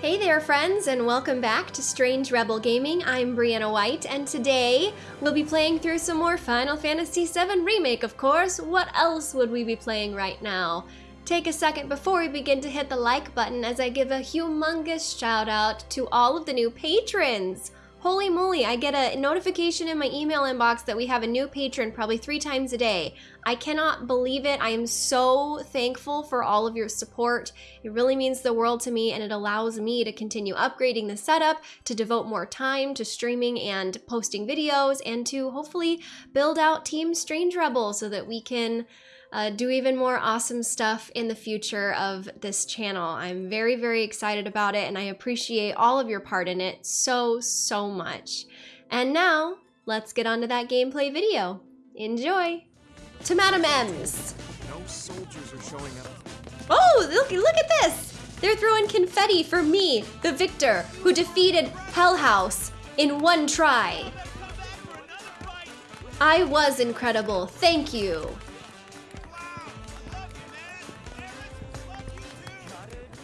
Hey there friends and welcome back to Strange Rebel Gaming. I'm Brianna White and today we'll be playing through some more Final Fantasy VII Remake of course. What else would we be playing right now? Take a second before we begin to hit the like button as I give a humongous shout out to all of the new patrons. Holy moly, I get a notification in my email inbox that we have a new patron probably three times a day. I cannot believe it. I am so thankful for all of your support. It really means the world to me and it allows me to continue upgrading the setup, to devote more time to streaming and posting videos, and to hopefully build out Team Strange Rebel so that we can uh, do even more awesome stuff in the future of this channel. I'm very, very excited about it and I appreciate all of your part in it so, so much. And now, let's get on to that gameplay video. Enjoy! To Madam M's! No soldiers are showing up. Oh, look, look at this! They're throwing confetti for me, the victor, who defeated Hell House in one try. I was incredible, thank you.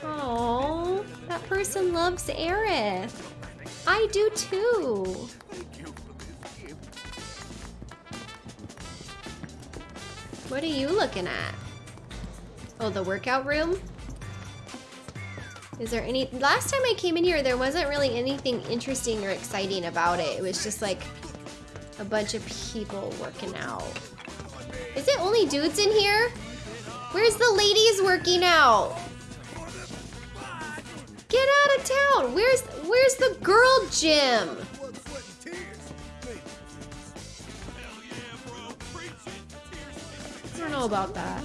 Oh, that person loves Aerith. I do too. What are you looking at? Oh, the workout room? Is there any... Last time I came in here, there wasn't really anything interesting or exciting about it. It was just like a bunch of people working out. Is it only dudes in here? Where's the ladies working out? Get out of town! Where's where's the girl gym? I don't know about that.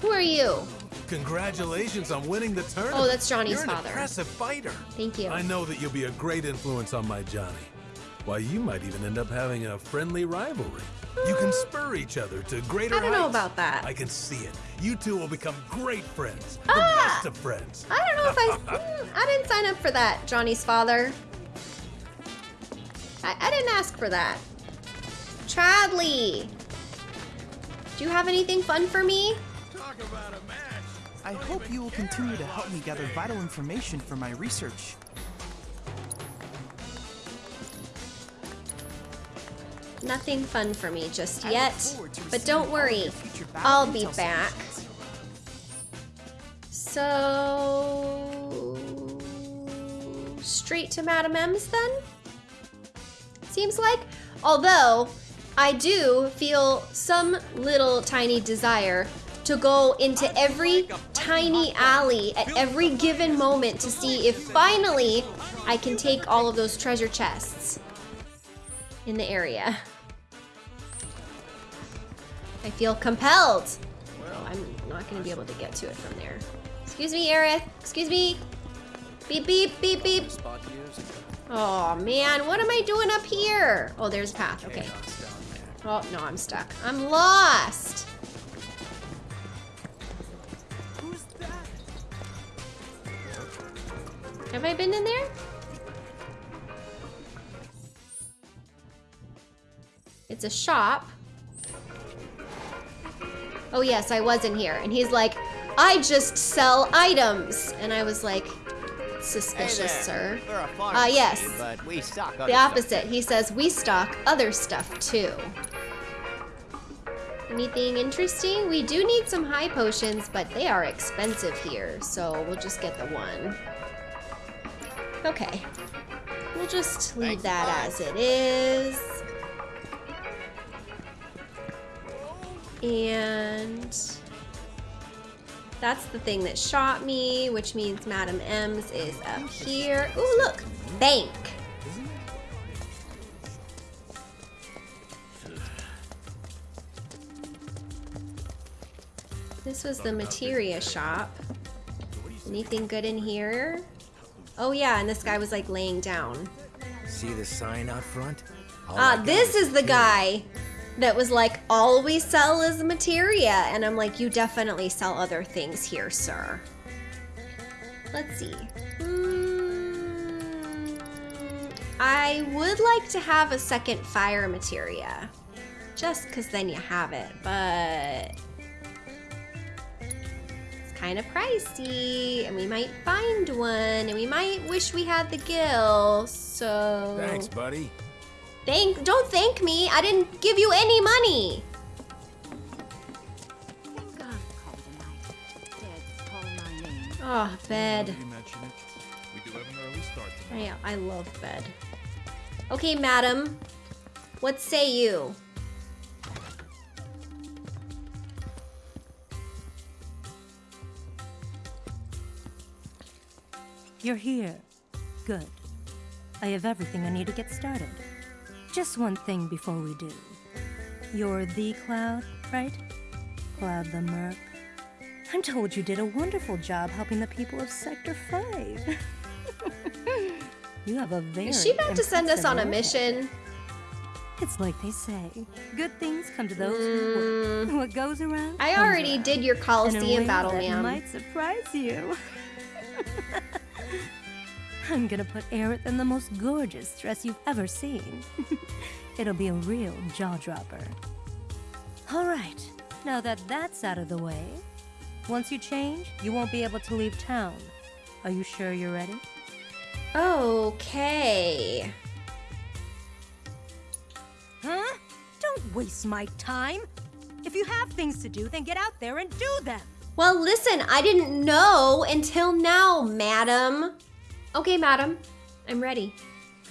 Who are you? Congratulations on winning the tournament. Oh, that's Johnny's You're an father. impressive fighter. Thank you. I know that you'll be a great influence on my Johnny. Why, you might even end up having a friendly rivalry. You can spur each other to greater I don't know about that. I can see it. You two will become great friends. The Ah! best of friends. I don't know if I mm, I didn't sign up for that, Johnny's father. I, I didn't ask for that. Chadley! Do you have anything fun for me? Talk about a match. I hope you will continue to help me gather vital information for my research. Nothing fun for me just yet, but don't worry. your future battle I'll be back. So... Straight to Madam M's then? Seems like. Although, I do feel some little tiny desire to go into every tiny alley at every given moment to see if finally I can take all of those treasure chests in the area. I feel compelled. Oh, I'm not gonna be able to get to it from there. Excuse me, Aerith. Excuse me. Beep, beep, beep, beep. Oh man, what am I doing up here? Oh, there's a path, okay. Oh, no, I'm stuck. I'm lost. Have I been in there? It's a shop. Oh yes, I was in here. And he's like, I just sell items. And I was like, suspicious, sir. A farm Ah, yes. city, but we stock other The stuff. opposite. He says, we stock other stuff too. Anything interesting? We do need some high potions, but they are expensive here, so we'll just get the one. Okay. We'll just leave Thanks, that as it is. And that's the thing that shot me, which means Madam M's is up here. Ooh, look! Bank! This was the materia shop. Anything good in here? Oh yeah, and this guy was like laying down. See the sign out front? All Ah, this is the guy that was like, all we sell is materia. And I'm like, you definitely sell other things here, sir. Let's see. Hmm, I would like to have a second fire materia. Just because then you have it, but it's kind of pricey, and we might find one, and we might wish we had the gill. So Thanks, buddy. Thank don't thank me. I didn't give you any money. Oh, bed. You mention ah, it. We do have an early start tonight. Oh, yeah, I love bed. Okay, madam. What say you? You're here. Good. I have everything I need to get started. Just one thing before we do. You're the Cloud, right? Cloud the Merc. I'm told you did a wonderful job helping the people of Sector 5. you have a very Is she about to send us on a mission? It's like they say, good things come to those who work. What goes around? Mm. I already around. did your Coliseum battle, ma'am. might surprise you. I'm gonna put Aerith in the most gorgeous dress you've ever seen. It'll be a real jaw dropper. All right, now that that's out of the way, once you change, you won't be able to leave town. Are you sure you're ready? Okay. Huh? Don't waste my time. If you have things to do, then get out there and do them. Well, listen, I didn't know until now, madam. Okay, madam. I'm ready.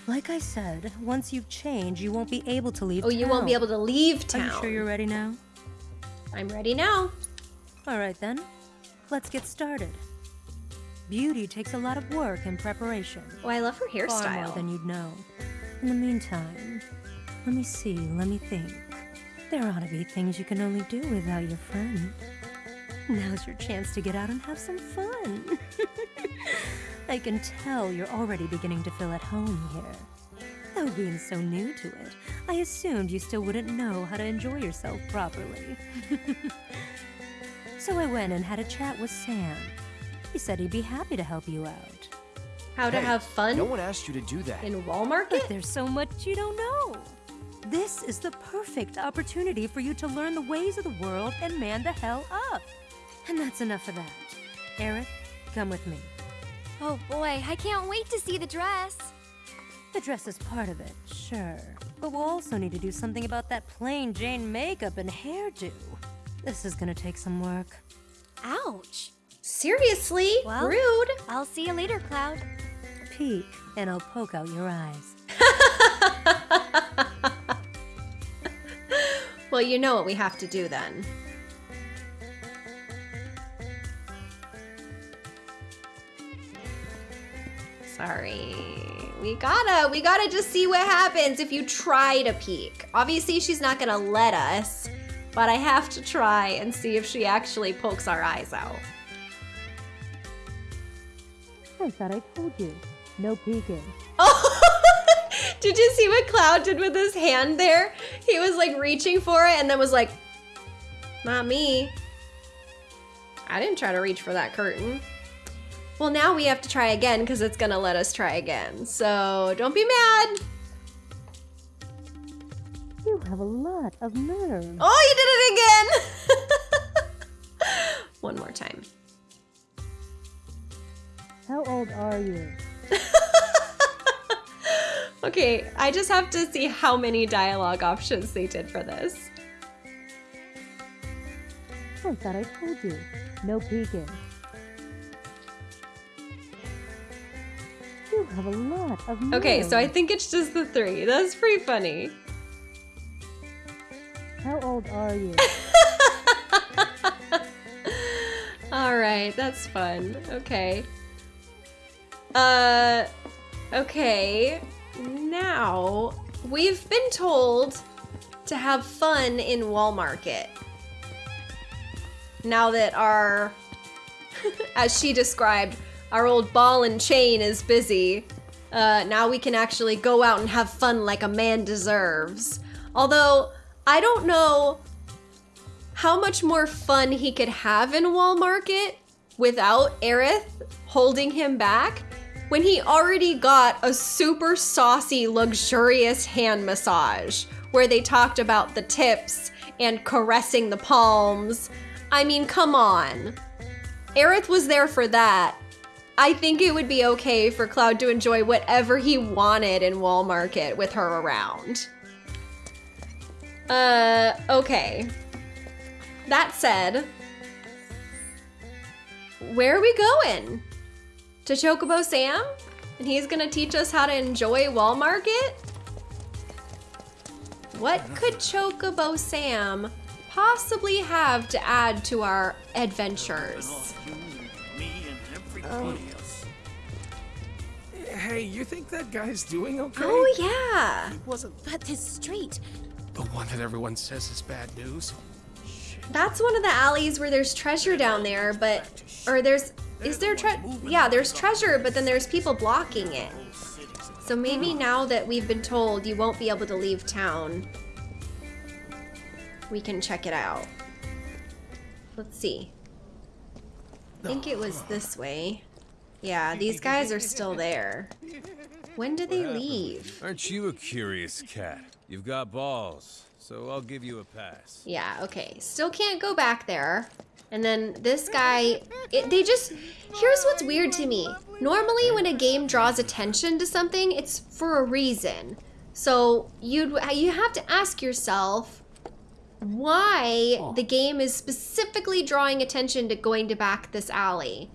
Like I said, once you've changed, you won't be able to leave Oh, you won't be able to leave Are town. you sure you're ready now? I'm ready now. All right then, let's get started. Beauty takes a lot of work and preparation. Oh, I love her hairstyle. Far more than you'd know. In the meantime, let me see, let me think. There ought to be things you can only do without your friend. Now's your chance to get out and have some fun. I can tell you're already beginning to feel at home here. Though being so new to it, I assumed you still wouldn't know how to enjoy yourself properly. so I went and had a chat with Sam. He said he'd be happy to help you out. How to Hey, have fun No one asked you to do that. in Wall Market? But there's so much you don't know. This is the perfect opportunity for you to learn the ways of the world and man the hell up. And that's enough of that. Aerith, come with me. Oh boy, I can't wait to see the dress. The dress is part of it, sure. But we'll also need to do something about that plain Jane makeup and hairdo. This is gonna take some work. Ouch. Seriously? Well- Rude. I'll see you later, Cloud. Peek, and I'll poke out your eyes. Well, you know what we have to do then. Sorry. We gotta, we gotta just see what happens if you try to peek. Obviously, she's not gonna let us, but I have to try and see if she actually pokes our eyes out. I thought I told you. No peeking. Oh, did you see what Cloud did with his hand there? He was like reaching for it and then was like, not me. I didn't try to reach for that curtain. Well, now we have to try again because it's gonna let us try again. So don't be mad. You have a lot of nerve. Oh, you did it again! One more time. How old are you? Okay, I just have to see how many dialogue options they did for this. I thought I told you. No peeking. You have a lot of. Okay, so I think it's just the three. That's pretty funny. How old are you? All right, that's fun. Okay. Uh, okay. Now, we've been told to have fun in Walmart. Now that our, as she described, our old ball and chain is busy, uh, now we can actually go out and have fun like a man deserves. Although, I don't know how much more fun he could have in Wall Market without Aerith holding him back when he already got a super saucy, luxurious hand massage where they talked about the tips and caressing the palms. I mean, come on. Aerith was there for that. I think it would be okay for Cloud to enjoy whatever he wanted in Wall Market with her around. Uh, okay. That said, where are we going? To Chocobo Sam? And he's gonna teach us how to enjoy Wall Market? What could Chocobo Sam possibly have to add to our adventures? Um, hey, you think that guy's doing okay? Oh yeah. wasn't But this street. the one that everyone says is bad news. That's one of the alleys where there's treasure down there, but or there's is there tre- yeah, there's treasure, but then there's people blocking it. So maybe hmm. now that we've been told you won't be able to leave town, we can check it out. Let's see. I think it was this way. Yeah, these guys are still there. When do they leave? Aren't you a curious cat? You've got balls, so I'll give you a pass. Yeah, okay. Still can't go back there. And then this guy, it, they just, here's what's weird to me. Normally when a game draws attention to something, it's for a reason. So you'd, you have to ask yourself why the game is specifically drawing attention to going to back this alley.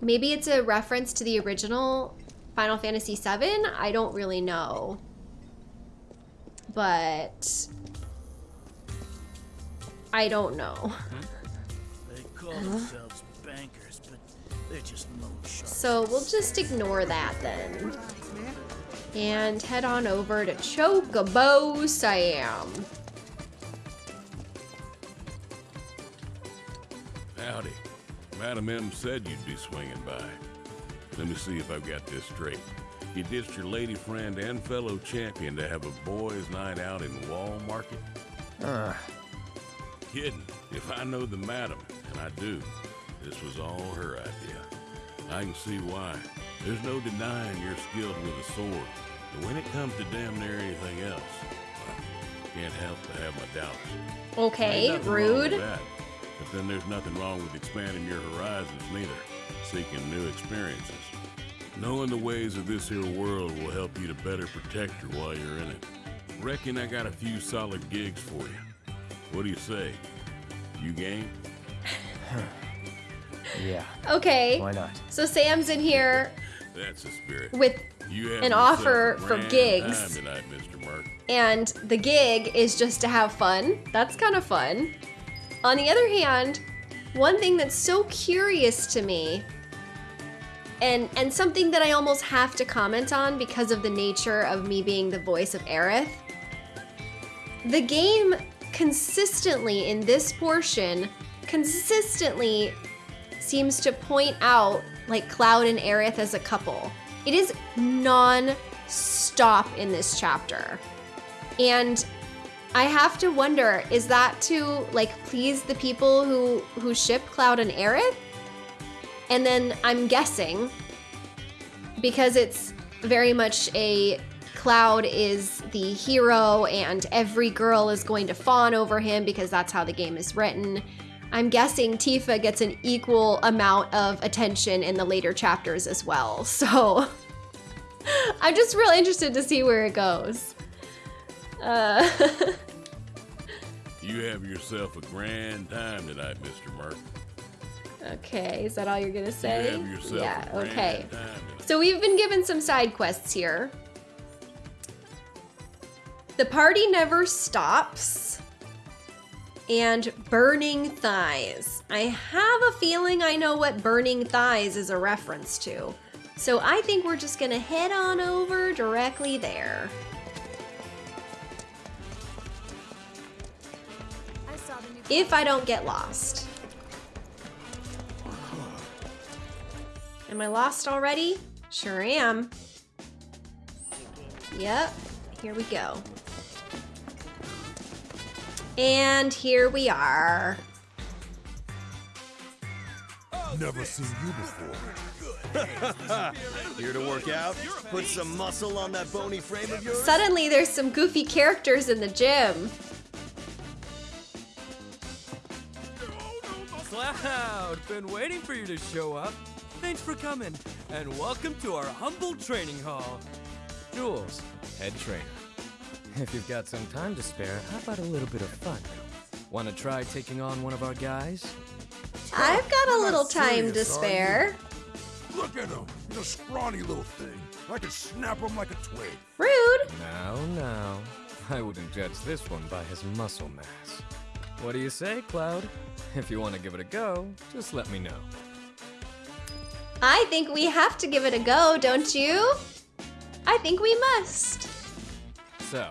Maybe it's a reference to the original Final Fantasy VII? I don't really know. But I don't know. Hmm? They call themselves bankers, but they're just. So we'll just ignore that then. And head on over to Chocobo Sam. Howdy. Madam M said you'd be swinging by. Let me see if I've got this straight. You ditched your lady friend and fellow champion to have a boys' night out in Wall Market? Uh, Kidding. If I know the madam, and I do, this was all her idea. I can see why. There's no denying you're skilled with a sword. But when it comes to damn near anything else, I can't help but have my doubts. Okay, Ain't wrong with rude. That. But then there's nothing wrong with expanding your horizons neither. Seeking new experiences. Knowing the ways of this here world will help you to better protect her while you're in it. Reckon I got a few solid gigs for you. What do you say? You game? yeah. Okay. Why not? So Sam's in here That's the spirit. with You have an offer for gigs. Time tonight, Mr. Merc. and the gig is just to have fun. That's kind of fun. On the other hand, one thing that's so curious to me and and something that I almost have to comment on because of the nature of me being the voice of Aerith. The game consistently in this portion consistently seems to point out like Cloud and Aerith as a couple. It is non-stop in this chapter. And I have to wonder, is that to like please the people who who ship Cloud and Aerith? And then I'm guessing because it's very much a Cloud is the hero and every girl is going to fawn over him because that's how the game is written. I'm guessing Tifa gets an equal amount of attention in the later chapters as well. So I'm just real interested to see where it goes. Uh, You have yourself a grand time tonight, Mr. Merc. okay, is that all you're gonna say? You have yourself yeah, a grand okay. So we've been given some side quests here. The party never stops. And burning thighs. I have a feeling I know what burning thighs is a reference to. So I think we're just gonna head on over directly there. If I don't get lost. Am I lost already? Sure am. Yep, here we go. And here we are. Never seen you before. Here to work out? Put some muscle on that bony frame of yours? Suddenly there's some goofy characters in the gym. Cloud, been waiting for you to show up. Thanks for coming, and welcome to our humble training hall. Jules, head trainer. If you've got some time to spare, how about a little bit of fun? Want to try taking on one of our guys? I've got a You're little time to serious, are spare. Look at him. He's a scrawny little thing. I could snap him like a twig. Rude. Now, now. I wouldn't judge this one by his muscle mass. What do you say, Cloud? If you want to give it a go, just let me know. I think we have to give it a go, don't you? I think we must. So,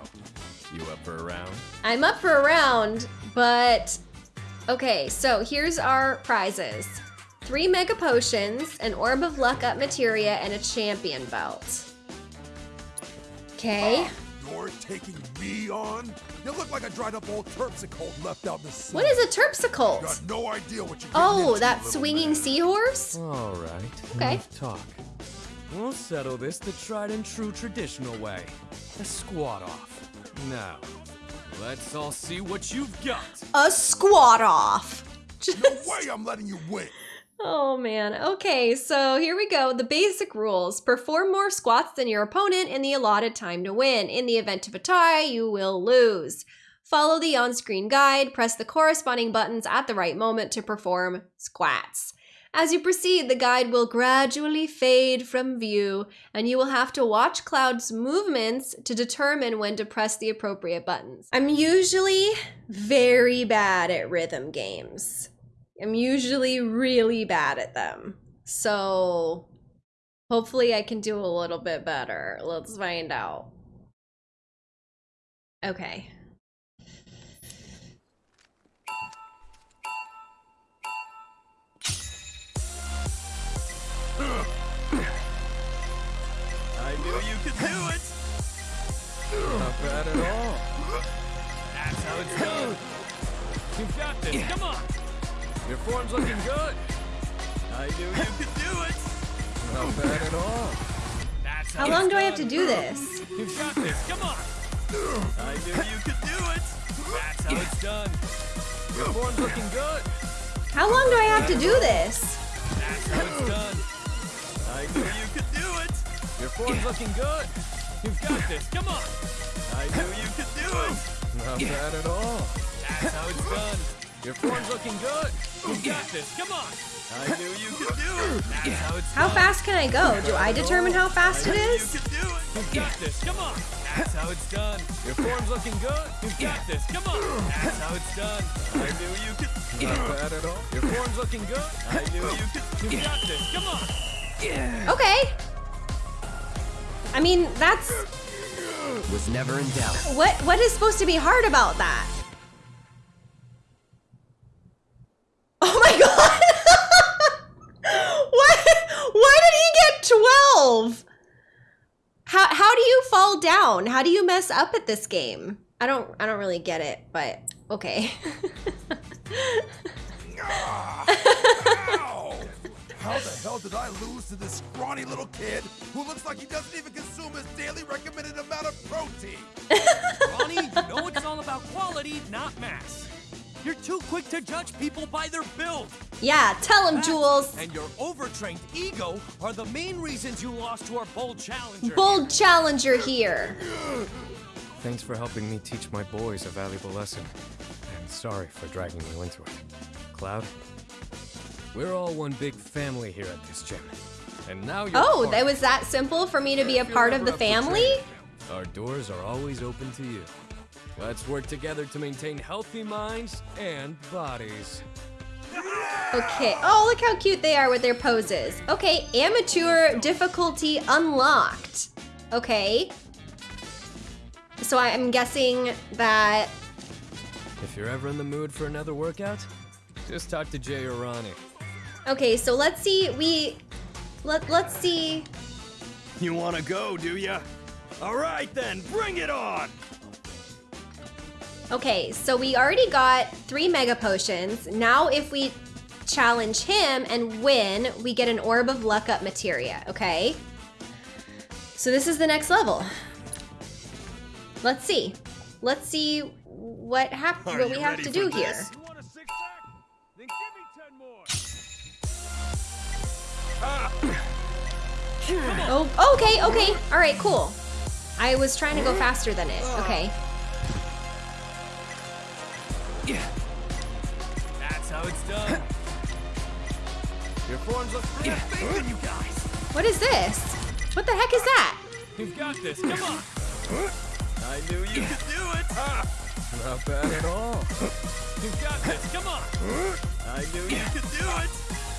you up for a round? I'm up for a round, but okay, so here's our prizes. Three mega potions, an orb of luck up materia, and a champion belt. Okay. You're taking me on? You look like a dried up old terpsichore left out in the sun. What is a You terpsichore? got no idea what you're Oh, into, that swinging man. seahorse? All right. Okay. enough talk. We'll settle this the tried and true traditional way. A squat off. Now, let's all see what you've got. A squat off. No way I'm letting you win. Oh man. Okay, so here we go. The basic rules. Perform more squats than your opponent in the allotted time to win. In the event of a tie, you will lose. Follow the on-screen guide. Press the corresponding buttons at the right moment to perform squats. As you proceed, the guide will gradually fade from view, and you will have to watch Cloud's movements to determine when to press the appropriate buttons. I'm usually very bad at rhythm games. I'm usually really bad at them. So hopefully I can do a little bit better. Let's find out. Okay. I knew you could do it. Not bad at all. That's how it's done. You've got this. Come on. Your form's looking good. I knew you could do it. Not bad at all. That's How it's long do I have to do this? You've got this. Come on. I knew you could do it. That's how it's done. Your form's looking good. How long do I have to do this? That's how it's done. I knew you could do it. Your form's looking good. You've got this. Come on. I knew you could do it. Not bad at all. That's how it's done. Your form's looking good. You've got this. Come on. I knew you could do it. That's how it's How done. fast can I go? Do I determine how fast it is? You could do it. You've got this. Come on. That's how it's done. Your form's looking good. You've got this. Come on. That's how it's done. I knew you could. Not bad at all. Your form's looking good. I knew you could. You've got this. Come on. Okay. I mean, that's Was never in doubt. what what is supposed to be hard about that? Oh my god. what? Why did he get 12? How how do you fall down? How do you mess up at this game? I don't I don't really get it, but okay. Ow! How the hell did I lose to this scrawny little kid who looks like he doesn't even consume his daily recommended amount of protein? Ronnie, you know it's all about quality, not mass. You're too quick to judge people by their build. yeah, tell him, Jules. And your overtrained ego are the main reasons you lost to our bold challenger. Bold challenger here. Thanks for helping me teach my boys a valuable lesson. And sorry for dragging you into it. Cloud, we're all one big family here at this gym. And now you're Oh, part that was that simple for me to be a part of the family? Our doors are always open to you. Let's work together to maintain healthy minds and bodies. Okay. Oh, look how cute they are with their poses. Okay, amateur difficulty unlocked. Okay. So I'm guessing that. If you're ever in the mood for another workout, just talk to Jay or Ronnie. Okay, so let's see. We let let's see. You wanna go, do ya? All right then, bring it on! Okay, so we already got three mega potions. Now, if we challenge him and win, we get an orb of luck up materia. Okay. So this is the next level. Let's see. Let's see what hap- what we have to do this? here. Oh, okay, okay. All right, cool. I was trying to go faster than it. Okay. That's how it's done. Your forms look pretty faith in you guys. What is this? What the heck is that? You've got this. Come on. I knew you could do it. Not bad at all. You've got this. Come on. I knew you could do it.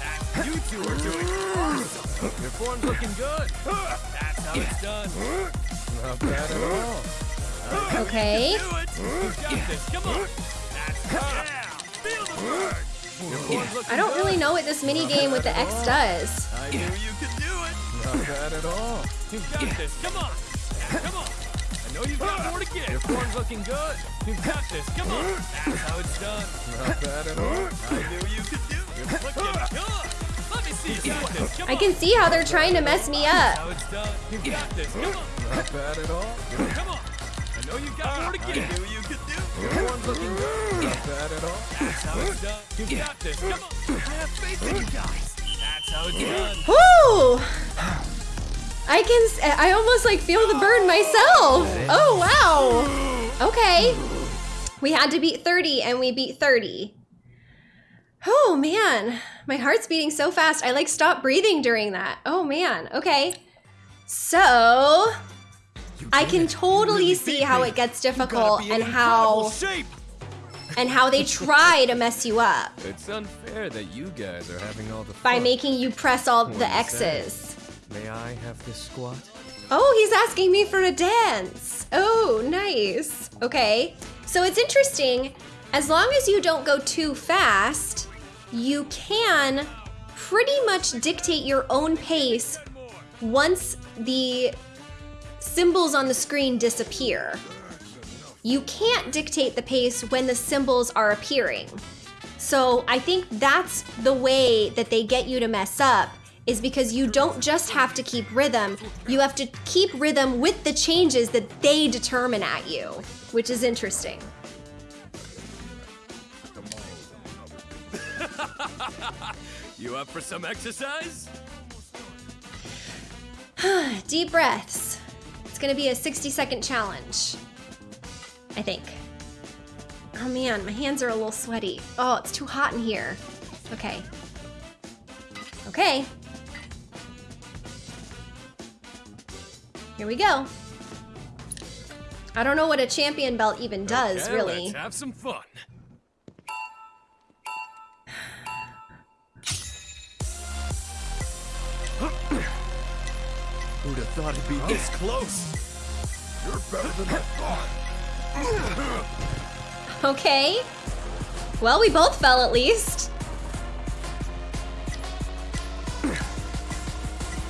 That's you two are doing awesome. Your form's looking good. That's how it's done. Not bad at all. Okay. You do it. You've got this. Come on. I don't really know what this mini game with the X does. I knew you could do it. Not bad at all. You've got this. Come on. Come on. I know you've got more to Your give. form's looking good. You've got this. Come on. That's how it's done. Not bad at all. I knew you could do it. You're looking good. Let me see you do this. Come I can see how they're trying to mess me That's up. how it's done. You've got this. Come on. Not bad at all. Come on. I know you've got more to give. I knew you could do it. Your form's looking good. Not bad at all. That's how it's done. You've got this. Come on. I have faith in you guys. That's how it's done. Whoo! I can, s- I almost like feel the burn myself. Oh, wow. Okay. We had to beat 30 and we beat 30. Oh man, my heart's beating so fast. I like stopped breathing during that. Oh man, okay. So, I can totally see how it gets difficult and how and how they try to mess you up It's unfair that you guys are having all the fun. by making you press all the do you say? X's. May I have this squat? Oh, he's asking me for a dance. Oh, nice. Okay. So it's interesting. As long as you don't go too fast, you can pretty much dictate your own pace once the symbols on the screen disappear. You can't dictate the pace when the symbols are appearing. So I think that's the way that they get you to mess up is because you don't just have to keep rhythm, you have to keep rhythm with the changes that they determine at you, which is interesting. You up for some exercise? Deep breaths. It's gonna be a 60 second challenge. I think. Oh man, my hands are a little sweaty. Oh, it's too hot in here. Okay. Okay. Here we go. I don't know what a champion belt even does, Okay, really. Let's have some fun. Who'd have thought it'd be this close? You're better than I thought. Okay. Well, we both fell at least.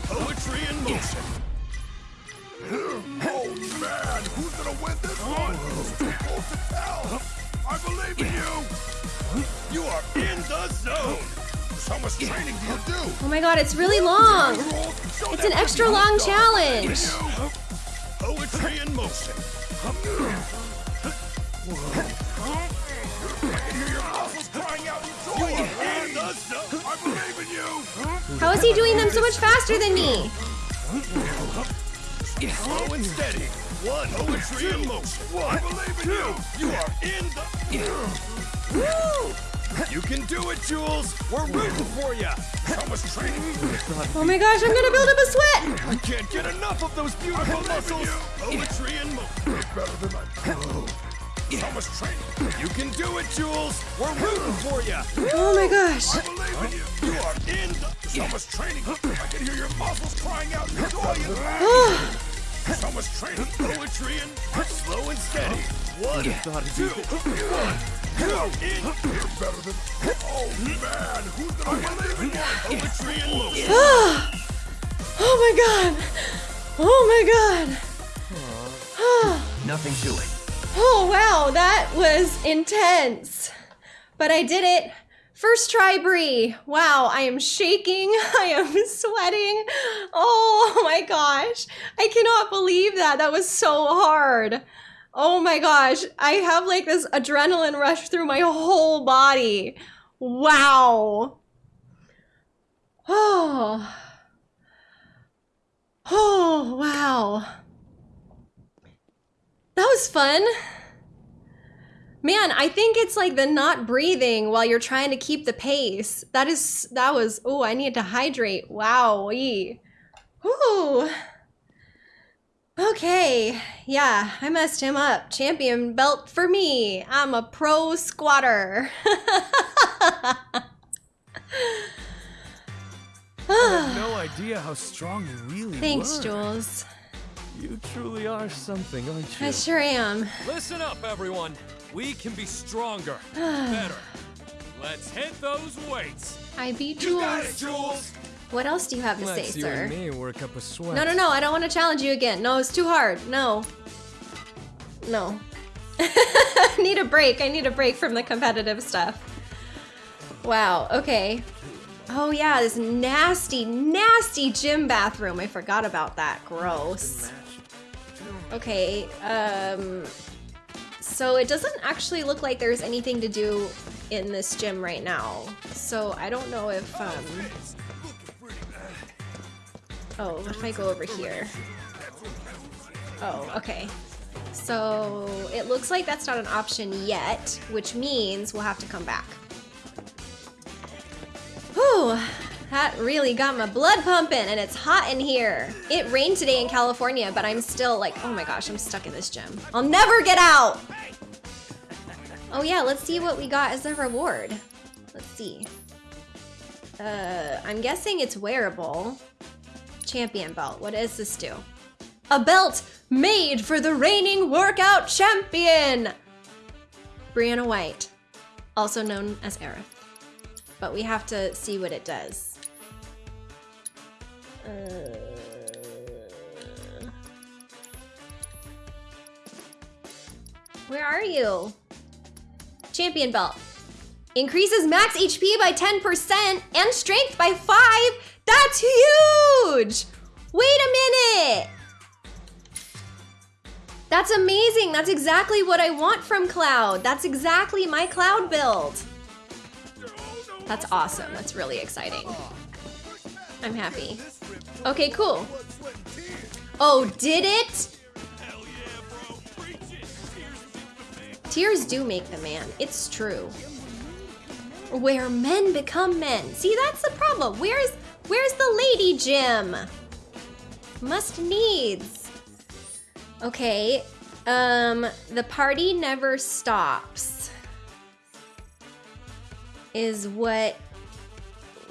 Poetry in motion. Oh man, who's gonna win this one? It's too close to tell. I believe in you. You are in the zone. So much training do you do? Oh my god, it's really long. It's an extra long challenge. Poetry in motion. I can hear your muscles crying out in joy. In the zone. I believe in you. How is he doing them so much faster than me? Slow and steady. One. Poetry in motion. One. I believe in you. You are in the. Woo! You can do it, Jules. We're rooting for you. How much training? Oh my gosh, I'm gonna build up a sweat. I can't get enough of those beautiful muscles. Poetry in motion. You're better than I thought. How much training? You can do it, Jules. We're rooting for you. Oh my gosh. I believe in you. You are in the. How much training? I can hear your muscles crying out in joy and laughter. How much training? Poetry and slow and steady. One, two, one. You are in. You're better than. Oh man, who's gonna believe in you? Poetry in motion. Oh my god. Oh my god. Nothing to it. Oh wow, that was intense. But I did it. First try, Bree. Wow, I am shaking. I am sweating. Oh my gosh. I cannot believe that. That was so hard. Oh my gosh. I have like this adrenaline rush through my whole body. Wow. Oh. Oh, wow. That was fun. Man, I think it's like the not breathing while you're trying to keep the pace. That is, that was, oh, I need to hydrate. Wow. Ooh. Okay, yeah, I messed him up. Champion belt for me. I'm a pro squatter. I had no idea how strong you really are. Thanks, were. Jules. You truly are something, aren't you? I sure am. Listen up, everyone. We can be stronger, better. Let's hit those weights. I beat You Jules. got it, Jules. What else do you have to Let's say, you sir? and me work up a sweat. No, no, no, I don't want to challenge you again. No, it's too hard. No. No. I need a break. I need a break from the competitive stuff. Wow, okay. Oh yeah, this nasty, nasty gym bathroom. I forgot about that. Gross. Okay, um... So it doesn't actually look like there's anything to do in this gym right now. So I don't know if, um... Oh, what if I go over here? Oh, okay. So it looks like that's not an option yet, which means we'll have to come back. Whew, that really got my blood pumping and it's hot in here. It rained today in California, but I'm still like, oh my gosh, I'm stuck in this gym. I'll never get out! Oh yeah, let's see what we got as a reward. Let's see. Uh, I'm guessing it's wearable. Champion belt. What does this do? A belt made for the reigning workout champion! Brianna White, also known as Aerith. But we have to see what it does. Uh... Where are you? Champion belt. Increases max HP by 10% and strength by 5. That's huge! Wait a minute! That's amazing. That's exactly what I want from Cloud. That's exactly my Cloud build. That's awesome. That's really exciting. I'm happy. Okay, cool. Oh, did it? Tears do make the man. It's true. Where men become men. See, that's the problem. Where's where's the lady gym? Must needs. Okay. Um, the party never stops. Is what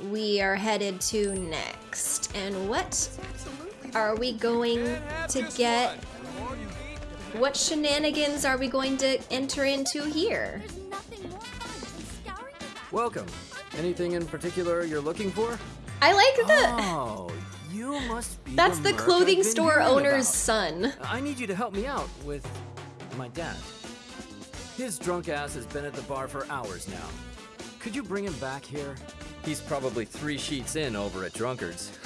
we are headed to next. And what are we going to get? What shenanigans are we going to enter into here? Welcome. Anything in particular you're looking for? I like the. Oh, you must be. That's the Merc I've clothing store owner's about. son. I need you to help me out with my dad. His drunk ass has been at the bar for hours now. Could you bring him back here? He's probably three sheets in over at Drunkard's.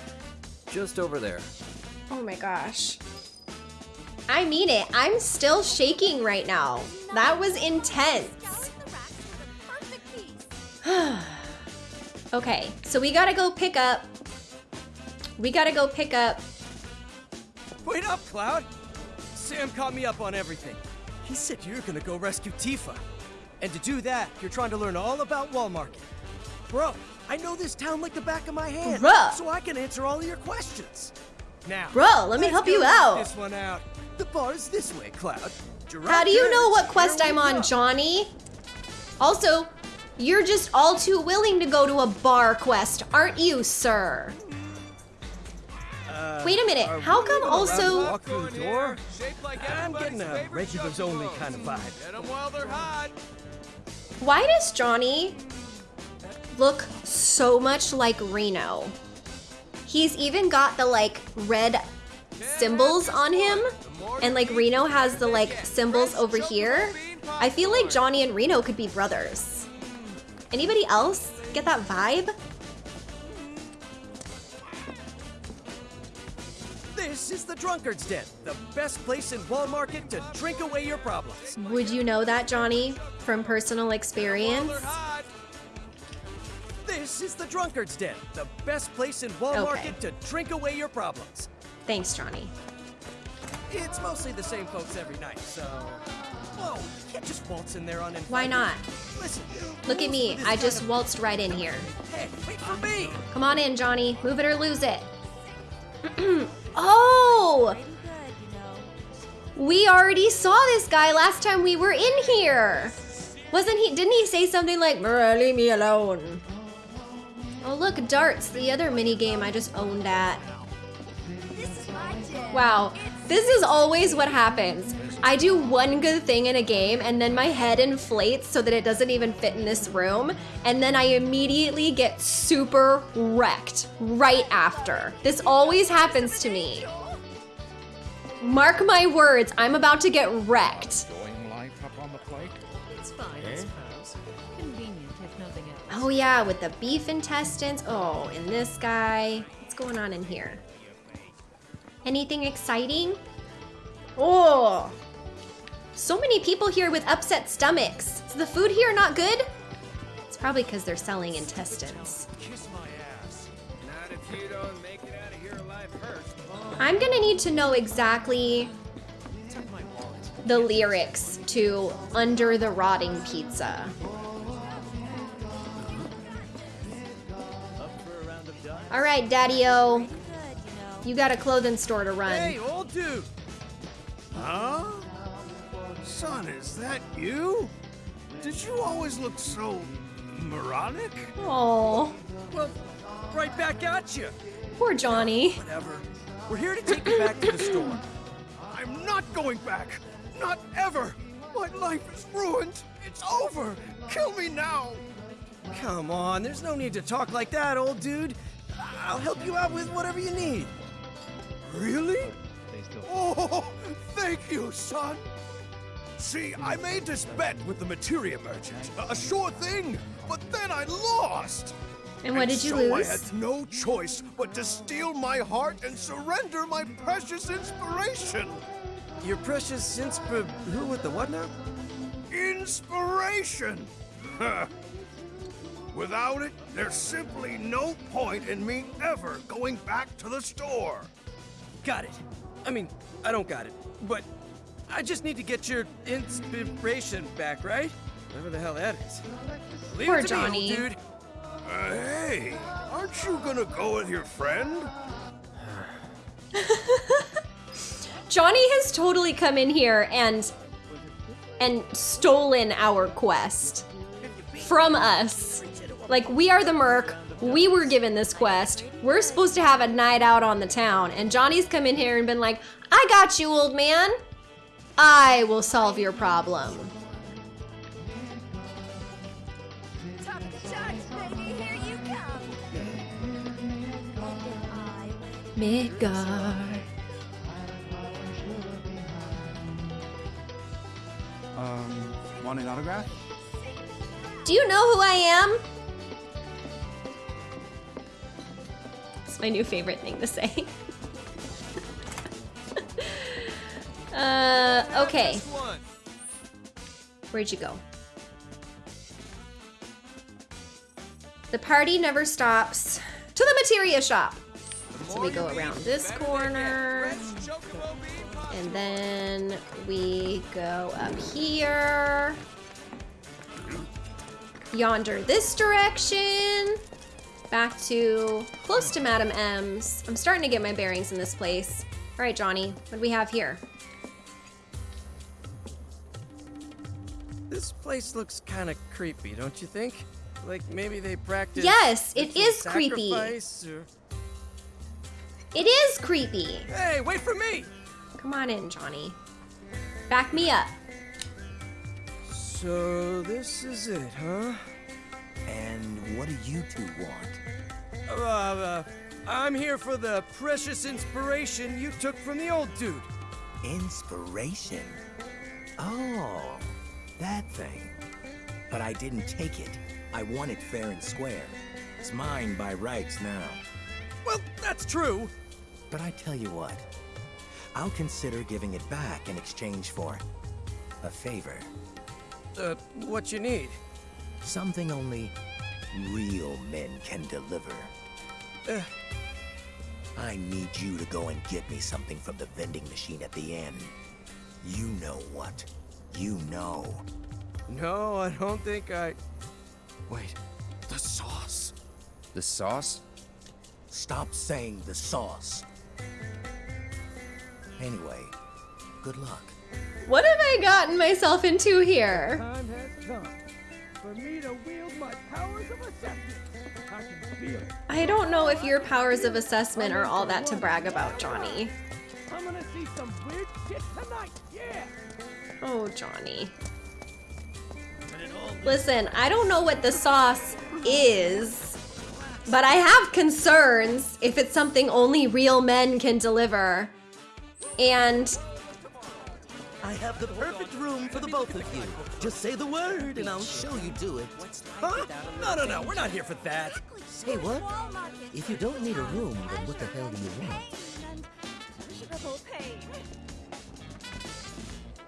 Just over there. Oh my gosh. I mean it. I'm still shaking right now. That was intense. okay, so we gotta go pick up. We gotta go pick up. Wait up, Cloud! Sam caught me up on everything. He said you're gonna go rescue Tifa. And to do that, you're trying to learn all about Wall Market. Bro, I know this town like the back of my hand, Bruh. so I can answer all of your questions. Now, Bro, let me help you out. This one out. The bar is this way, Cloud. How do you know what quest I'm on. Johnny? Also, you're just all too willing to go to a bar quest, aren't you, sir? Uh, Wait a minute, how come even allowed to also- walk through the door? I'm getting a regulars only kind of vibe. Get 'em while they're hot. Why does Johnny look so much like Reno? He's even got the like red symbols on him and like Reno has the like symbols over here. I feel like Johnny and Reno could be brothers. Anybody else get that vibe? This is the Drunkard's Den, the best place in Wall Market to drink away your problems. Would you know that, Johnny, from personal experience? This is the Drunkard's Den, the best place in Wall Okay. Market to drink away your problems. Thanks, Johnny. It's mostly the same folks every night, so. Whoa, you can't just waltz in there uninvited. Why not? Listen, Look at me. I just waltzed right in here. Hey, wait for me! Come on in, Johnny. Move it or lose it. oh! We already saw this guy last time we were in here. Wasn't he? Didn't he say something like, "Bruh, leave me alone? Oh, look, darts, the other mini game I just owned at. Wow, this is always what happens. I do one good thing in a game and then my head inflates so that it doesn't even fit in this room, and then I immediately get super wrecked right after. This always happens to me. Mark my words, I'm about to get wrecked. Enjoying life up on the plate? It's fine, I suppose. Eh? Convenient, if nothing else. Oh yeah, with the beef intestines. Oh, and this guy. What's going on in here? Anything exciting? Oh! So many people here with upset stomachs. Is the food here not good? It's probably because they're selling intestines. I'm gonna need to know exactly the lyrics to Under the Rotting Pizza. All right, Daddy-O. You got a clothing store to run. Hey, old dude! Huh? Son, is that you? Did you always look so moronic? Oh, Well, right back at you. poor Johnny. Whatever. We're here to take you back to the store. I'm not going back. Not ever. My life is ruined. It's over. Kill me now. Come on, there's no need to talk like that, old dude. I'll help you out with whatever you need. Really? Oh, thank you, son. See, I made this bet with the materia merchant. A, a sure thing, but then I lost. And what did you so lose? I had no choice but to steal my heart and surrender my precious inspiration. Your precious inspir... Who with the what now? Inspiration! Huh. Without it, there's simply no point in me ever going back to the store. Got it. I mean, I don't got it, but I just need to get your inspiration back, right? Whatever the hell that is. Leave Poor it to me, old Johnny. dude. Uh, hey, aren't you gonna go with your friend? Johnny has totally come in here and and stolen our quest from us. Like we are the merc. We were given this quest. We're supposed to have a night out on the town, and Johnny's come in here and been like, "I got you, old man. I will solve your problem." Top the charts, baby, here you come. Midgar. Um, want an autograph? Do you know who I am? It's my new favorite thing to say. uh, okay. Where'd you go? The party never stops. To the materia shop. So we go around this corner. And then we go up here. Yonder this direction. Back to close to Madam M's. I'm starting to get my bearings in this place. All right, Johnny, what do we have here? This place looks kind of creepy, don't you think? Like maybe they practice. Yes, it is creepy. Or... It is creepy. Hey, wait for me! Come on in, Johnny. Back me up. So this is it, huh? And what do you two want? Uh, uh, I'm here for the precious inspiration you took from the old dude. Inspiration? Oh, that thing. But I didn't take it. I won it fair and square. It's mine by rights now. Well, that's true. But I tell you what, I'll consider giving it back in exchange for a favor. Uh, what you need? Something only real men can deliver. Uh. I need you to go and get me something from the vending machine at the end. You know what. You know. No, I don't think I... Wait, the sauce. The sauce? Stop saying the sauce. Anyway, good luck. What have I gotten myself into here? Time has come for me to wield my powers of assessment. I can feel it. I don't know if your powers of assessment are all that to brag about, Johnny. I'm gonna see some weird shit tonight. Yeah. Oh, Johnny. Listen, I don't know what the sauce is, but I have concerns if it's something only real men can deliver. And I have the perfect room for the both of you. Just say the word and I'll show you do it. Huh? No, no, no, we're not here for that. Hey, what? If you don't need a room, then what the hell do you want?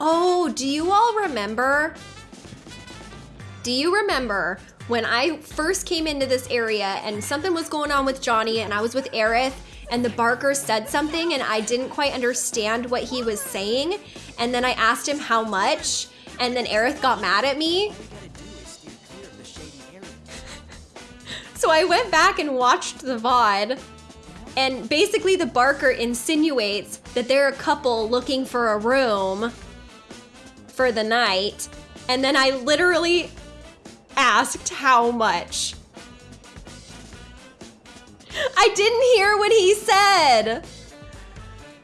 Oh, do you all remember? Do you remember when I first came into this area and something was going on with Johnny and I was with Aerith and the Barker said something and I didn't quite understand what he was saying and then I asked him how much and then Aerith got mad at me? So I went back and watched the VOD and basically the Barker insinuates that they're a couple looking for a room for the night. And then I literally asked how much. I didn't hear what he said.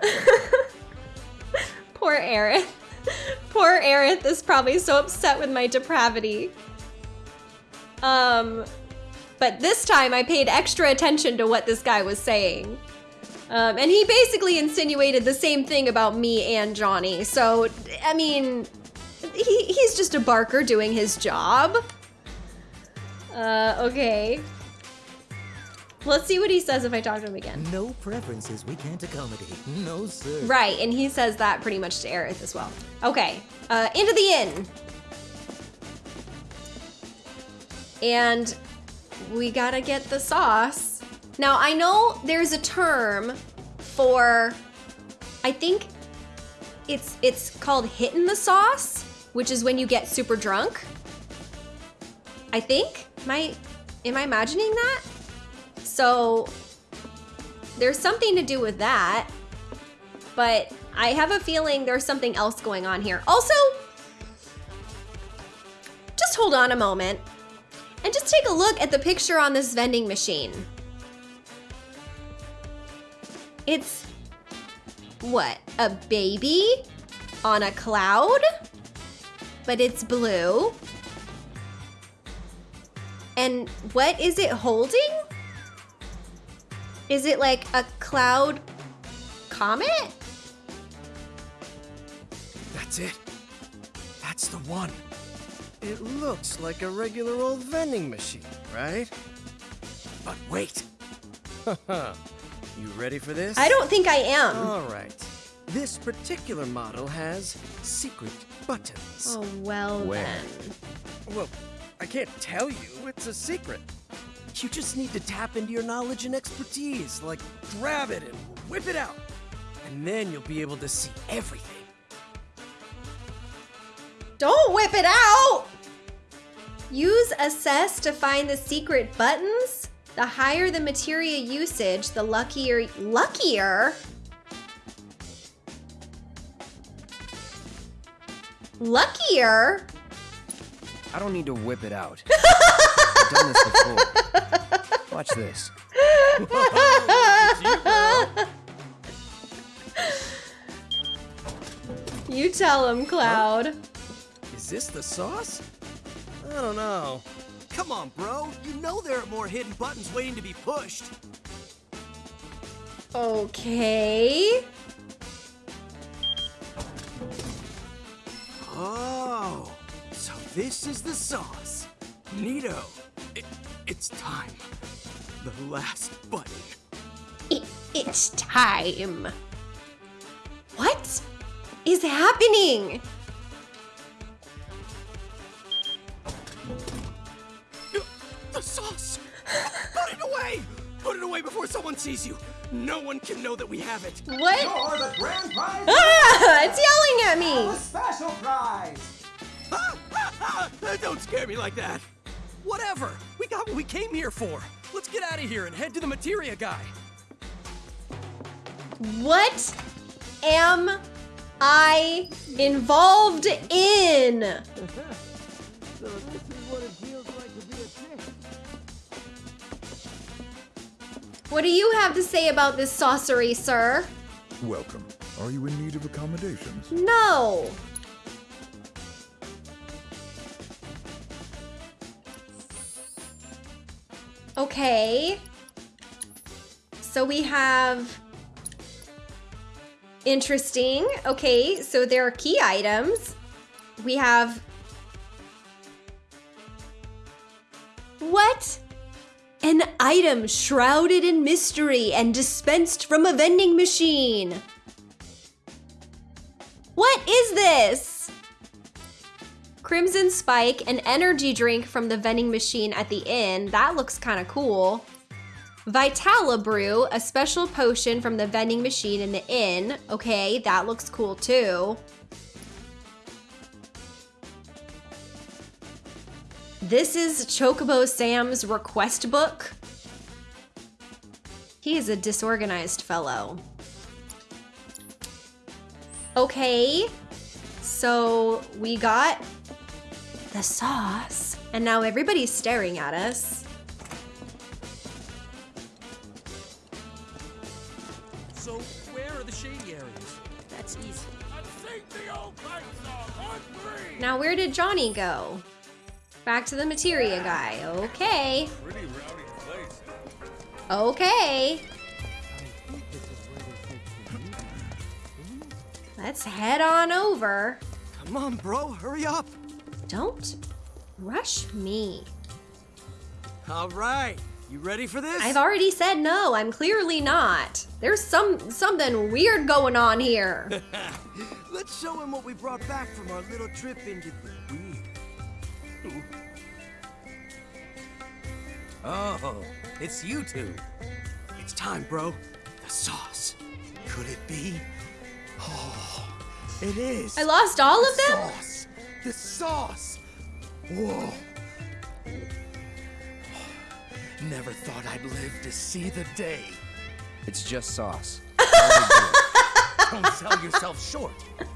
Poor Aerith. Poor Aerith is probably so upset with my depravity. Um, but this time I paid extra attention to what this guy was saying. Um, and he basically insinuated the same thing about me and Johnny. So, I mean, he, he's just a barker doing his job. Uh, okay. Let's see what he says if I talk to him again. No preferences we can't accommodate. No, sir. Right, and he says that pretty much to Aerith as well. Okay, uh, into the inn. And we gotta get the sauce. Now, I know there's a term for, I think it's it's called hitting the sauce, which is when you get super drunk. I think. Am I, am I imagining that? So there's something to do with that, but I have a feeling there's something else going on here. Also, just hold on a moment and just take a look at the picture on this vending machine. It's what? A baby on a cloud? But it's blue. And what is it holding? Is it like a cloud comet? That's it. That's the one. It looks like a regular old vending machine, right? But wait. you ready for this? I don't think I am. All right. This particular model has secret buttons. Oh, well Where? then. Well, I can't tell you. It's a secret. You just need to tap into your knowledge and expertise, like grab it and whip it out. And then you'll be able to see everything. Don't whip it out! Use assess to find the secret buttons. The higher the materia usage, the luckier, luckier? Luckier? I don't need to whip it out. I've done this before. Watch this. You tell him, Cloud. Is this the sauce? I don't know. Come on, bro. You know there are more hidden buttons waiting to be pushed. Okay. Oh, so this is the sauce. Neato. It, it's time. The last button. It, it's time. What is happening? the sauce! Put it away! Put it away before someone sees you. No one can know that we have it. What? You're the grand prize. Ah! It's yelling at me. Special prize. Ah, ah, ah, don't scare me like that. Whatever. We got what we came here for. Let's get out of here and head to the materia guy. What am I involved in? so this is what it What do you have to say about this sorcery, sir? Welcome. Are you in need of accommodations? No. Okay. So we have. Interesting. Okay, so there are key items. We have. An item shrouded in mystery and dispensed from a vending machine. What is this? Crimson Spike, an energy drink from the vending machine at the inn. That looks kind of cool. Vitala Brew, a special potion from the vending machine in the inn. Okay, that looks cool too. This is Chocobo Sam's request book. He is a disorganized fellow. Okay, so we got the sauce, and now everybody's staring at us. So, where are the shady areas? That's easy. Now, where did Johnny go? Back to the materia guy. Okay. Pretty rowdy place. Okay. Let's head on over. Come on, bro, hurry up. Don't rush me. All right, you ready for this? I've already said no. I'm clearly not. There's some something weird going on here. Let's show him what we brought back from our little trip into the weird. Oh, it's you two. It's time, bro. The sauce. Could it be? Oh, it is. I lost all of them? Sauce. The sauce. Whoa. Never thought I'd live to see the day. It's just sauce. Don't sell yourself short.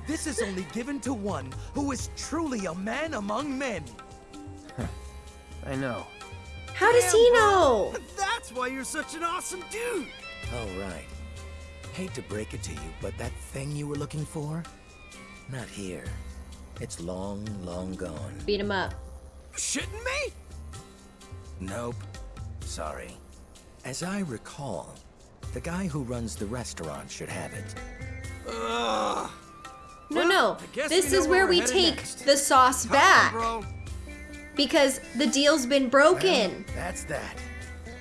This is only given to one who is truly a man among men. I know. How does he know? That's why you're such an awesome dude. Oh, right. Hate to break it to you, but that thing you were looking for? Not here. It's long, long gone. Beat him up. Shitting me? Nope. Sorry. As I recall, the guy who runs the restaurant should have it. Ugh. No, no. This is where where we're we headed take next. the sauce Come on, back. bro. Because the deal's been broken. That's that.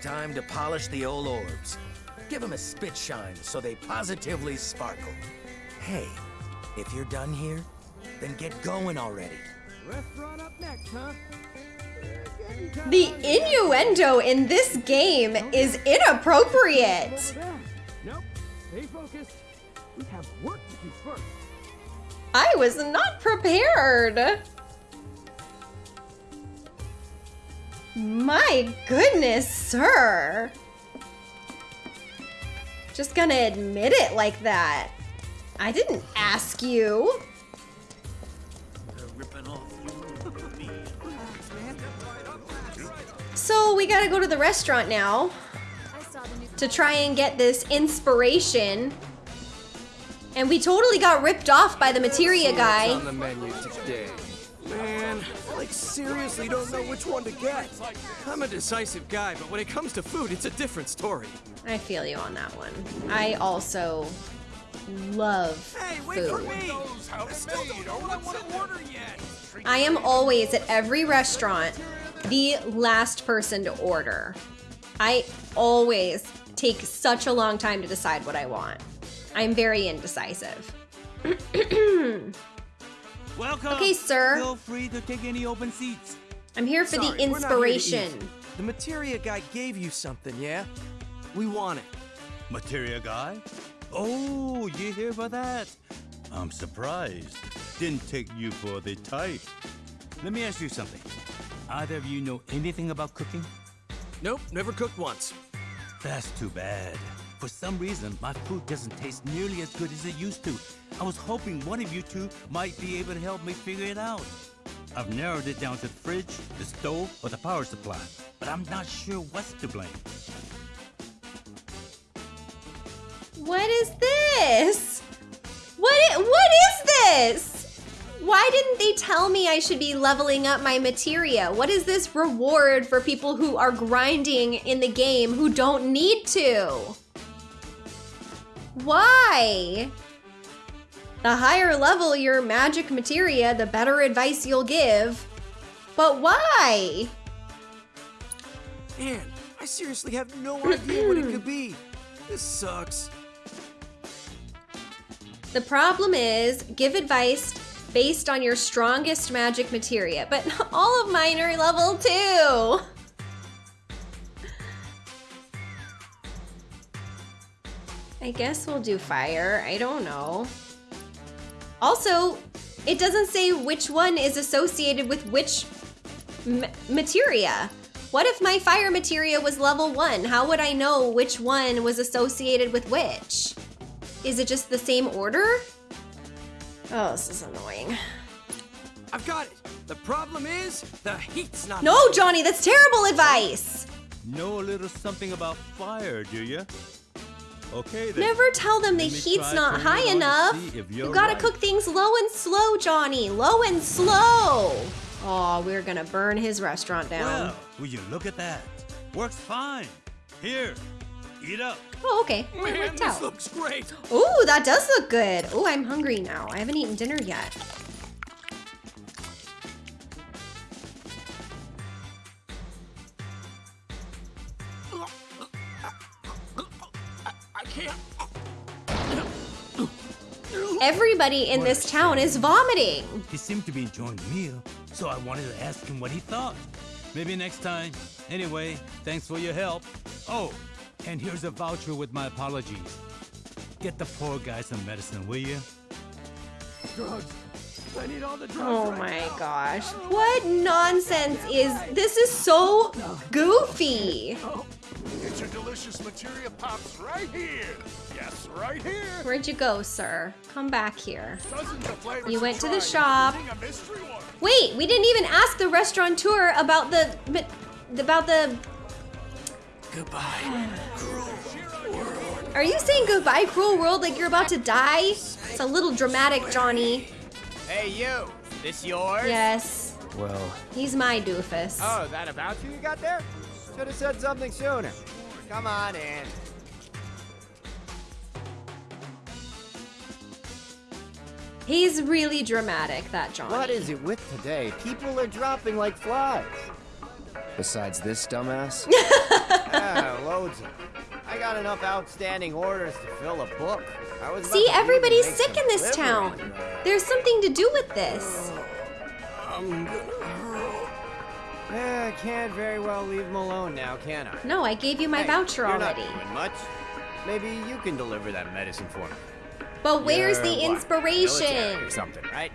Time to polish the old orbs. Give them a spit shine so they positively sparkle. Hey, if you're done here, then get going already. Restaurant up next, huh? The innuendo in this game is inappropriate. Nope. Stay focused. We have work to do first. I was not prepared. My goodness, sir. Just gonna admit it like that. I didn't ask you. So we gotta go to the restaurant now to try and get this inspiration. And we totally got ripped off by the materia What's guy. On the menu today? Man, I, like seriously don't know which one to get. I'm a decisive guy, but when it comes to food, it's a different story. I feel you on that one. I also love Hey, wait for food. me! I still don't know what I want to order yet. I am always at every restaurant the last person to order. I always take such a long time to decide what I want. I'm very indecisive. Welcome. Okay, sir. Feel free to take any open seats. I'm here for Sorry, the we're not here to eat. inspiration. The materia guy gave you something, yeah? We want it. Materia guy? Oh, you here for that? I'm surprised. Didn't take you for the type. Let me ask you something. Either of you know anything about cooking? Nope, never cooked once. That's too bad. For some reason, my food doesn't taste nearly as good as it used to. I was hoping one of you two might be able to help me figure it out. I've narrowed it down to the fridge, the stove, or the power supply, but I'm not sure what's to blame. What is this? What i- what is this? Why didn't they tell me I should be leveling up my materia? What is this reward for people who are grinding in the game who don't need to? Why? The higher level your magic materia, the better advice you'll give. But why? Man, I seriously have no idea what it could be. This sucks. The problem is, give advice based on your strongest magic materia, but all of mine are level two. I guess we'll do fire. I don't know. Also, it doesn't say which one is associated with which m- materia. What if my fire materia was level one? How would I know which one was associated with which? Is it just the same order? Oh, this is annoying. I've got it. The problem is, the heat's not. No, Johnny, that's terrible advice. Know a little something about fire, do you? Okay then. Never tell them the Let heat's not high it on to enough. You gotta right. cook things low and slow, Johnny. Low and slow. Oh, we're gonna burn his restaurant down. Well, will you look at that? Works fine. Here, eat up. Oh, okay. Well, Man, this out. looks great. Ooh, that does look good. Ooh, I'm hungry now. I haven't eaten dinner yet. Everybody in this town is vomiting. He seemed to be enjoying the meal, so I wanted to ask him what he thought. Maybe next time. Anyway, thanks for your help. Oh, and here's a voucher with my apologies. Get the poor guy some medicine, will you? Drugs. I need all the drugs. Oh right my now. gosh. What nonsense is this is so goofy. Oh, Get your delicious materia pops right here. Yes, right here. Where'd you go, sir? Come back here. Dozens of flavors You went to the shop. including a mystery one. Wait, we didn't even ask the restaurateur about the about the Goodbye. Cruel world. Are you saying goodbye, cruel world, like you're about to die? It's a little dramatic, Johnny. Hey, you. This yours? Yes, Well, he's my doofus. Oh, that about you you got there? Should have said something sooner. Come on in. He's really dramatic, that Johnny. What is it with today? People are dropping like flies. besides this dumbass, yeah, loads of. I got enough outstanding orders to fill a book. I was See, everybody's sick in this town. but- There's something to do with this. Yeah, Eh, I can't very well leave him alone now, can I? No, I gave you my Hey, voucher you're already. Not doing much. Maybe you can deliver that medicine for me. But where's You're the inspiration? or something, right?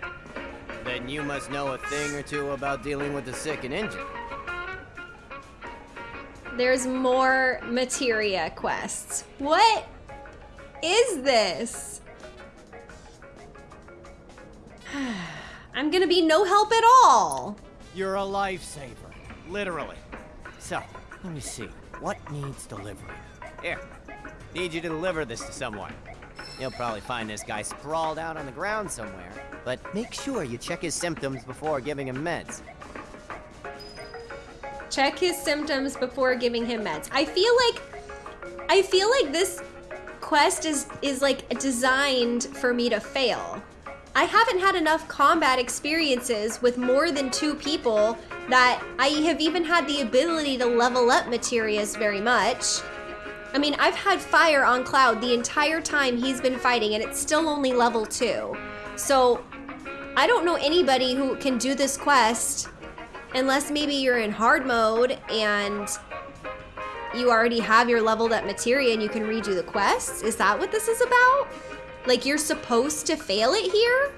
Then you must know a thing or two about dealing with the sick and injured. There's more materia quests. What is this? I'm gonna be no help at all. You're a lifesaver, literally. So, let me see. What needs delivering? Here, need you to deliver this to someone. You'll probably find this guy sprawled out on the ground somewhere, but make sure you check his symptoms before giving him meds. Check his symptoms before giving him meds. I feel like I feel like this quest is is like designed for me to fail. I haven't had enough combat experiences with more than two people that I have even had the ability to level up materias very much. I mean, I've had fire on Cloud the entire time he's been fighting, and it's still only level two. So, I don't know anybody who can do this quest unless maybe you're in hard mode and you already have your leveled up materia and you can redo the quests? Is that what this is about? Like you're supposed to fail it here?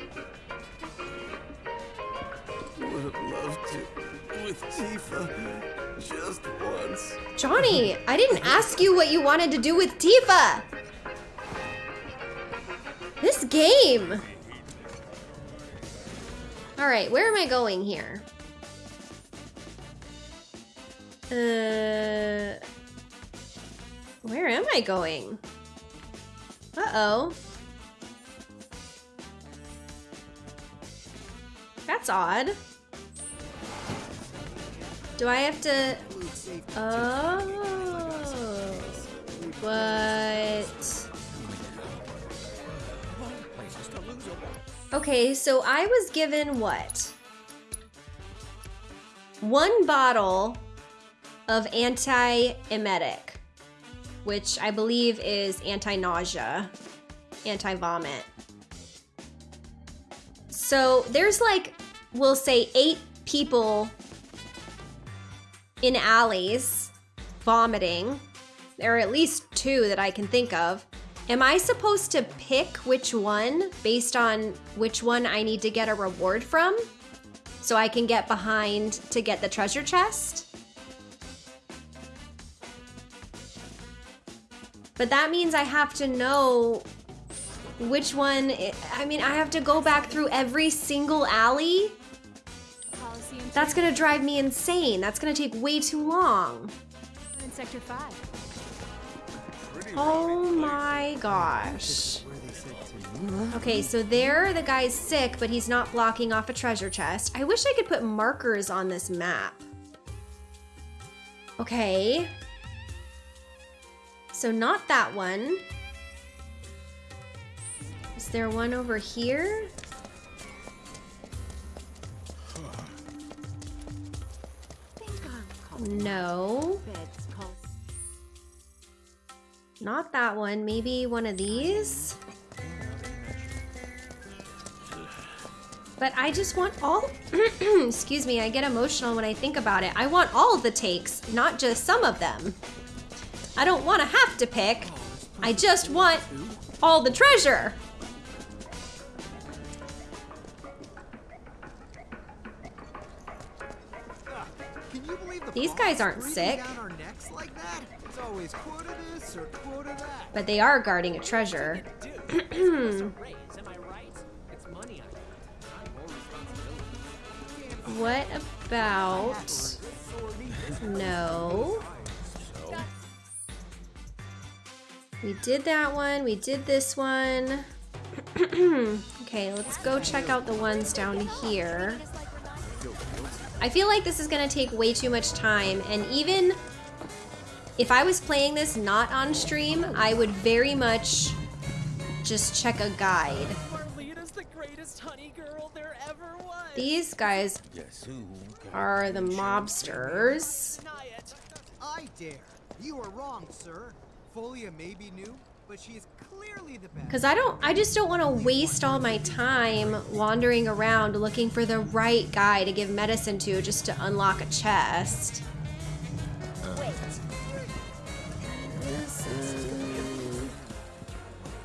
Would have loved to with Tifa just once. Johnny, I didn't ask you what you wanted to do with Tifa. This game. All right, where am I going here? Uh, where am I going? Uh-oh. That's odd. Do I have to... Oh. But... Okay, so I was given what? One bottle of anti-emetic, which I believe is anti-nausea, anti-vomit. So there's like, we'll say eight people in alleys vomiting. There are at least two that I can think of. Am I supposed to pick which one based on which one I need to get a reward from? So I can get behind to get the treasure chest? But that means I have to know which one, I mean, I have to go back through every single alley? That's gonna drive me insane. That's gonna take way too long. in Sector 5. Oh my gosh. Okay, so there the guy's sick, but he's not blocking off a treasure chest. I wish I could put markers on this map. Okay. So not that one. Is there one over here? No. Not that one. Maybe one of these? But I just want all... Excuse me, I get emotional when I think about it. I want all the takes, not just some of them. I don't want to have to pick. I just want all the treasure. These guys aren't sick. down our necks like that? It's always quota this or quota that. But they are guarding a treasure. what about... No. We did that one. We did this one. okay, let's go check out the ones down here. I feel like this is to take way too much time, and even if I was playing this not on stream, I would very much just check a guide. These guys are the mobsters. I dare. You are wrong, sir. Folia may be new, but she is clearly the best. Because I don't, I just don't want to waste all my time wandering around looking for the right guy to give medicine to just to unlock a chest. This is,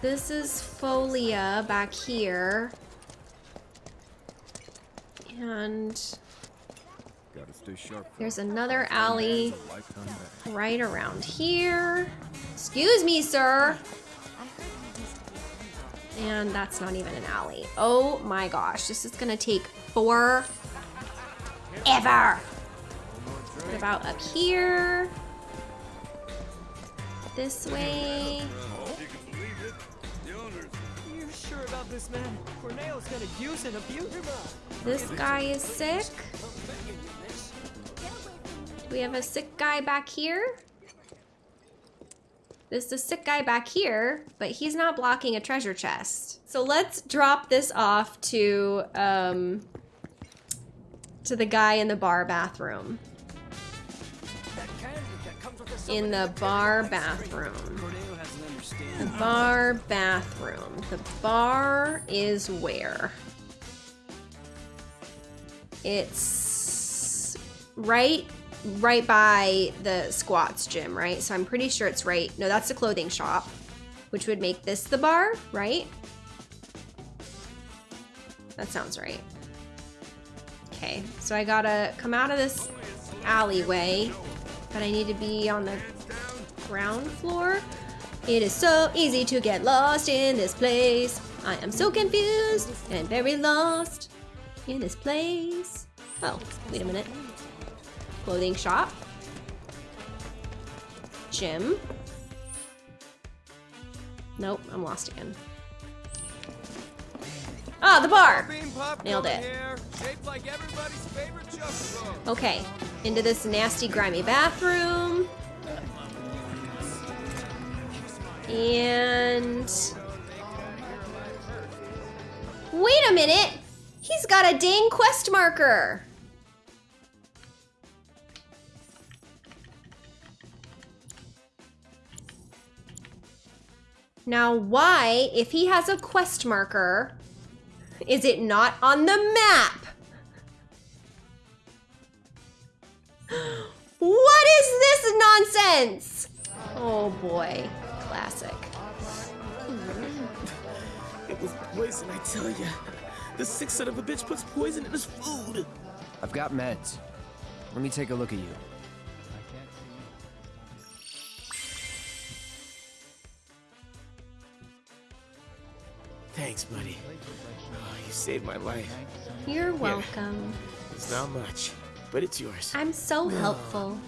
this is Folia back here. And Gotta stay sharp. There's another alley right around here. Excuse me, sir. And that's not even an alley. Oh my gosh, this is gonna take forever. What about up here? This way. You sure about this, man? Corneo's gonna use and abuse him. This guy is sick. We have a sick guy back here? There's a sick guy back here, but he's not blocking a treasure chest. So let's drop this off to um, to the guy in the bar bathroom. In the bar bathroom. The bar bathroom. The bar is where? It's right right by the squats gym, right? So I'm pretty sure it's right. No, that's the clothing shop, which would make this the bar, right? That sounds right. Okay, so I gotta come out of this alleyway, but I need to be on the ground floor. It is so easy to get lost in this place. I am so confused and very lost in this place. Oh, wait a minute. Clothing shop. Gym. Nope, I'm lost again. Ah, the bar! Nailed it. Okay, into this nasty, grimy bathroom. And... Wait a minute! He's got a dang quest marker! Now why, if he has a quest marker, is it not on the map? What is this nonsense? Oh boy, classic. It was poison, I tell ya. The sick son of a bitch puts poison in his food. I've got meds. Let me take a look at you. Thanks, buddy. Oh, you saved my life. You're welcome. It's not much, but it's yours. I'm so helpful.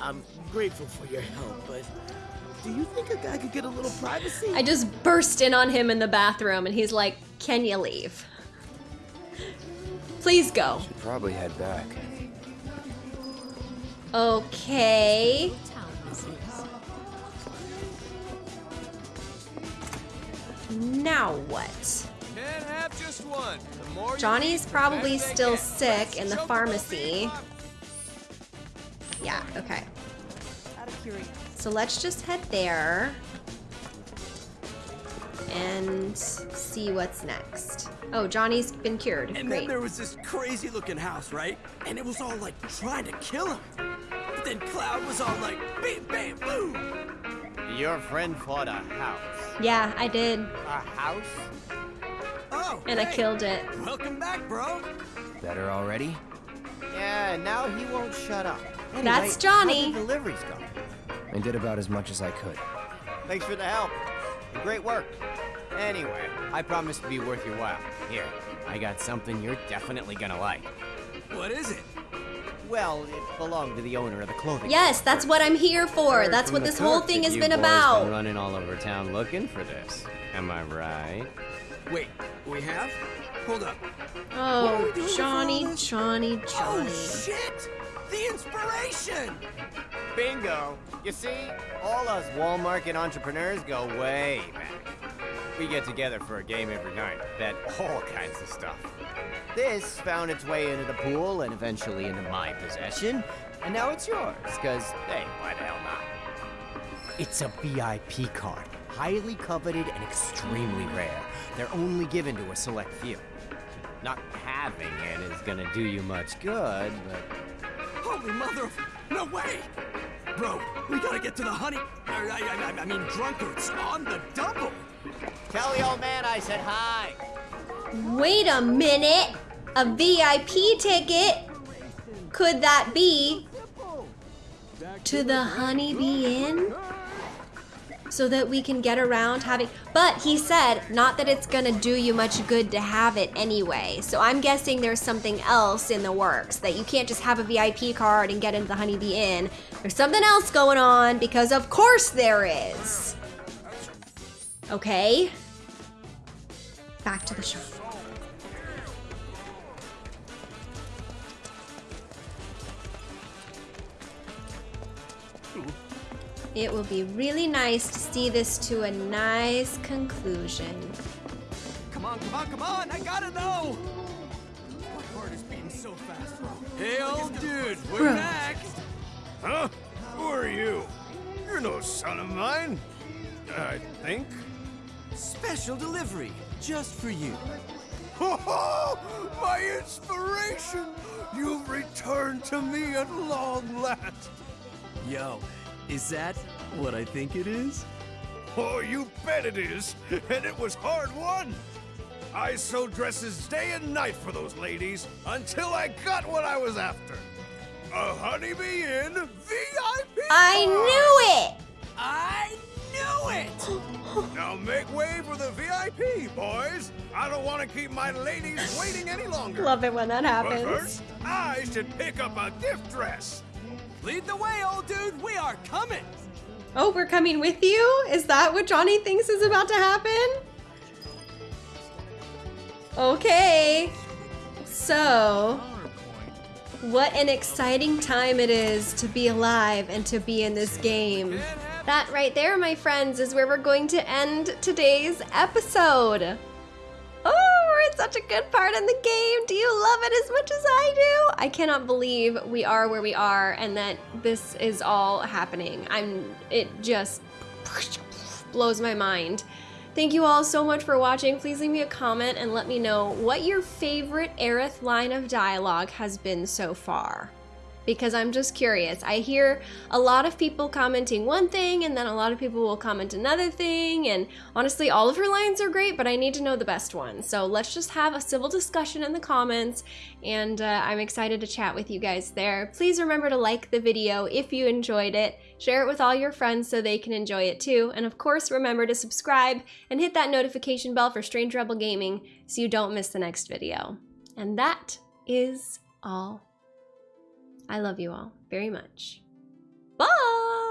I'm grateful for your help, but do you think a guy could get a little privacy? I just burst in on him in the bathroom and he's like, Can you leave? Please go. Should probably head back. Okay. Now what? Can't have just one. The more Johnny's eat, probably better still get. sick in the pharmacy. Yeah, okay. So let's just head there and see what's next. Oh, Johnny's been cured. And Great. then there was this crazy looking house, right? And it was all like trying to kill him. But then Cloud was all like, bam, bam, boom. Your friend fought a house. Yeah, I did. A house? Oh, And I killed it. Welcome back, bro. Better already? Yeah, now he won't shut up. Anyway, That's Johnny. How the deliveries go? I did about as much as I could. Thanks for the help. Great work. Anyway, I promise to be worth your while. Here, I got something you're definitely gonna like. What is it? Well, it belonged to the owner of the clothing. Yes, that's what I'm here for. Heard That's what this whole thing has you been boys about. Been running all over town looking for this. Am I right? Wait, we have? Hold up. Oh, we doing for Johnny. Johnny, Johnny. Oh, shit! The inspiration! Bingo! You see, all us Walmart Market entrepreneurs go way back. We get together for a game every night, bet all kinds of stuff. This found its way into the pool and eventually into my possession, and now it's yours, because, hey, why the hell not? It's a VIP card, highly coveted and extremely rare. They're only given to a select few. Not having it is gonna do you much good, but Holy mother of... No way! Bro, we gotta get to the honey... I, I, I, I mean, drunkards on the double! Tell the old man I said hi! Wait a minute. A VIP ticket? Could that be to the Honeybee Inn? So that we can get around having. But he said not that it's gonna do you much good to have it anyway. So I'm guessing there's something else in the works that you can't just have a VIP card and get into the Honeybee Inn. There's something else going on because of course there is. Okay. Back to the shop. It will be really nice to see this to a nice conclusion. Come on, come on, come on! I gotta know! My heart is beating so fast, bro. Hey, old dude, we're Bro. back. Huh? Who are you? You're no son of mine. I think. Special delivery, just for you. Ho ho! My inspiration! You've returned to me at long last. Yo, is that what I think it is? Oh, you bet it is. And it was hard won. I sewed dresses day and night for those ladies until I got what I was after. A Honeybee Inn VIP! I knew it! I knew it! now make way for the VIP, boys. I don't want to keep my ladies waiting any longer. Love it when that happens. But first, I should pick up a gift dress. Lead the way, old dude. We are coming. Oh, we're coming with you? Is that what Johnny thinks is about to happen? Okay. So, what an exciting time it is to be alive and to be in this game. That right there, my friends, is where we're going to end today's episode. Oh, such a good part in the game. Do you love it as much as I do? I cannot believe we are where we are and that this is all happening. I'm, it just blows my mind. Thank you all so much for watching. Please leave me a comment and let me know what your favorite Aerith line of dialogue has been so far. Because I'm just curious. I hear a lot of people commenting one thing and then a lot of people will comment another thing. And honestly, all of her lines are great, but I need to know the best one. So let's just have a civil discussion in the comments. And uh, I'm excited to chat with you guys there. Please remember to like the video if you enjoyed it. Share it with all your friends so they can enjoy it too. And of course, remember to subscribe and hit that notification bell for Strange Rebel Gaming so you don't miss the next video. And that is all. I love you all very much. Bye!